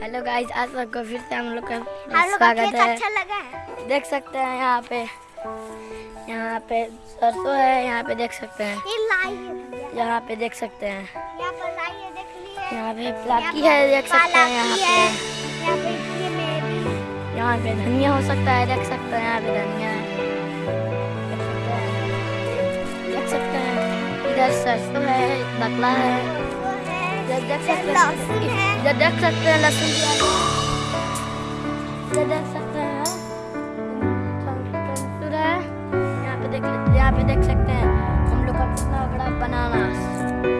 Hello guys आज सबको फिर से हम लोग का स्वागत है। अच्छा लगा है? देख सकते हैं यहाँ पे। यहाँ पे सरसों है यहाँ पे देख सकते हैं। यहाँ पे देख सकते हैं। यहाँ पे प्लाकी है देख सकते हैं यहाँ पे। यहाँ पे धनिया हो सकता है देख सकते हैं यहाँ पे धनिया है। देख सकते हैं। देख सकते हैं। इधर सरसों है बकला है। इधर देख सकते हैं है इधर देख सकते हैं है। देख सकते हैं यहाँ पे देख यहाँ पे देख सकते हैं हम लोग का कितना बड़ा बनाना